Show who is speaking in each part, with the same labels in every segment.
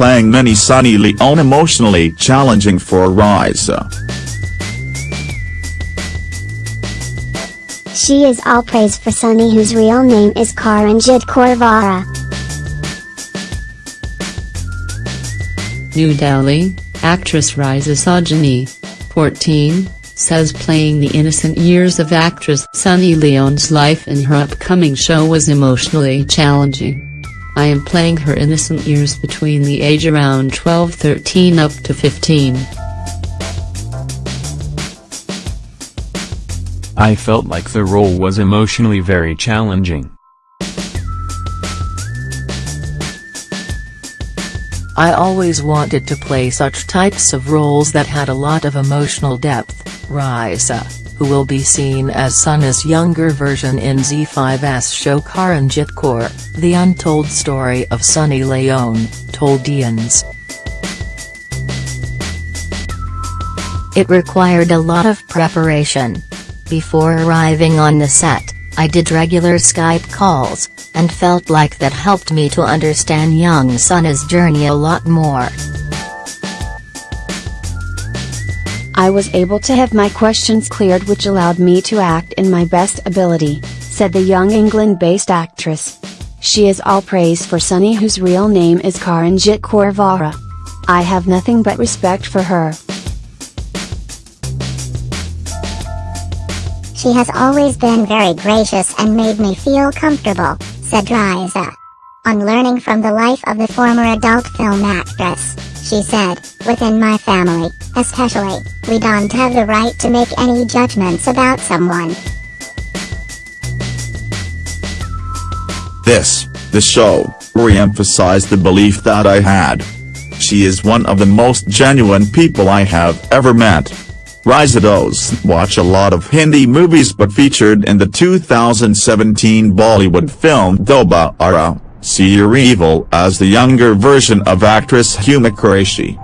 Speaker 1: playing mini Sunny Leone emotionally challenging for Raisa.
Speaker 2: She is all praise for Sunny whose real name is Karanjit Kaur Vohra.
Speaker 3: New Delhi, actress Riza Sajani, 14, says playing the innocent years of actress Sunny Leone's life in her upcoming show was emotionally challenging. I am playing her innocent years between the age around 12-13 up to 15.
Speaker 4: I felt like the role was emotionally very challenging.
Speaker 5: I always wanted to play such types of roles that had a lot of emotional depth, Raisa, who will be seen as Sunny's younger version in ZEE5's show Karanjit Kaur, The Untold Story of Sunny Leone, told IANS.
Speaker 6: It required a lot of preparation. Before arriving on the set, I did regular Skype calls, and felt like that helped me to understand young Sunny's journey a lot more.
Speaker 7: I was able to have my questions cleared which allowed me to act in my best ability, said the young England-based actress. She is all praise for Sunny whose real name is Karanjit Kaur Vohra. I have nothing but respect for her.
Speaker 2: She has always been very gracious and made me feel comfortable, said Raisa. On learning from the life of the former adult film actress, she said, within my family, especially, we don't have the right to make any judgments about someone.
Speaker 1: This, the show, re-emphasized the belief that I had. She is one of the most genuine people I have ever met. Raisa does watch a lot of Hindi movies but featured in the 2017 Bollywood film Dobaara, see your evil as the younger version of actress Huma Qureshi.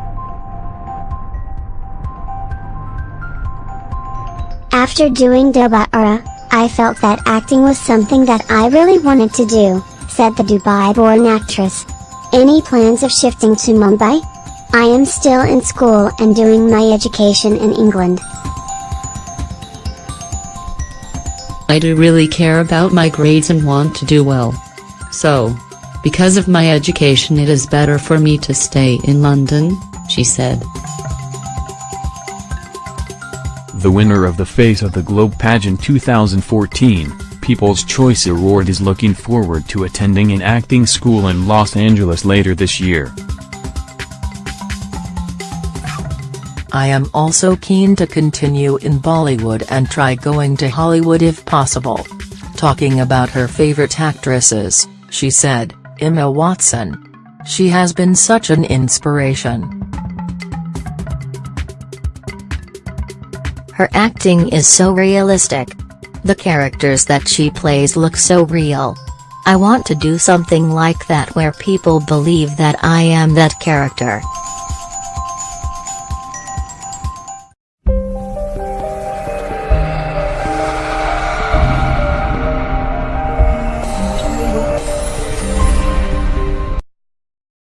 Speaker 2: After doing Dobaara, I felt that acting was something that I really wanted to do, said the Dubai-born actress. Any plans of shifting to Mumbai? I am still in school and doing my education in England.
Speaker 3: I do really care about my grades and want to do well. So, because of my education it is better for me to stay in London, she said.
Speaker 4: The winner of the Face of the Globe pageant 2014, People's Choice Award is looking forward to attending an acting school in Los Angeles later this year.
Speaker 5: I am also keen to continue in Bollywood and try going to Hollywood if possible. Talking about her favorite actresses, she said, Emma Watson. She has been such an inspiration.
Speaker 6: Her acting is so realistic. The characters that she plays look so real. I want to do something like that where people believe that I am that character.